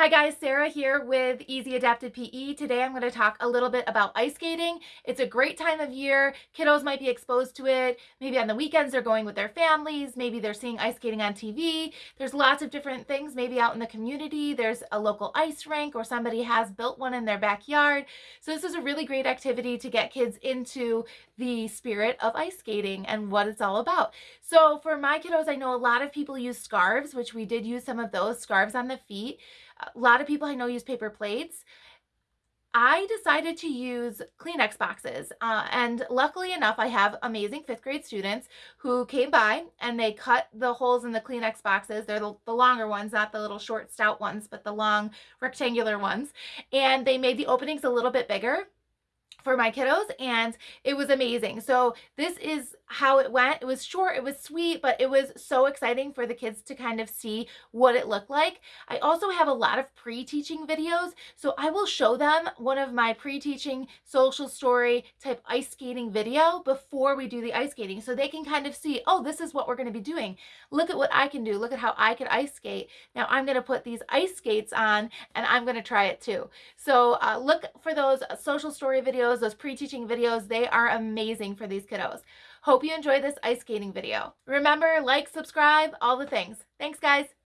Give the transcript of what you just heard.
Hi guys, Sarah here with Easy Adapted PE. Today I'm going to talk a little bit about ice skating. It's a great time of year. Kiddos might be exposed to it. Maybe on the weekends they're going with their families. Maybe they're seeing ice skating on TV. There's lots of different things. Maybe out in the community there's a local ice rink or somebody has built one in their backyard. So this is a really great activity to get kids into the spirit of ice skating and what it's all about. So for my kiddos, I know a lot of people use scarves, which we did use some of those scarves on the feet. A lot of people I know use paper plates. I decided to use Kleenex boxes. Uh, and luckily enough, I have amazing fifth grade students who came by and they cut the holes in the Kleenex boxes. They're the, the, longer ones, not the little short stout ones, but the long rectangular ones. And they made the openings a little bit bigger for my kiddos and it was amazing. So this is how it went. It was short, it was sweet, but it was so exciting for the kids to kind of see what it looked like. I also have a lot of pre-teaching videos, so I will show them one of my pre-teaching social story type ice skating video before we do the ice skating so they can kind of see, oh, this is what we're going to be doing. Look at what I can do. Look at how I can ice skate. Now I'm going to put these ice skates on and I'm going to try it too. So uh, look for those social story videos, those pre-teaching videos. They are amazing for these kiddos. Hope you enjoy this ice skating video. Remember, like, subscribe, all the things. Thanks, guys.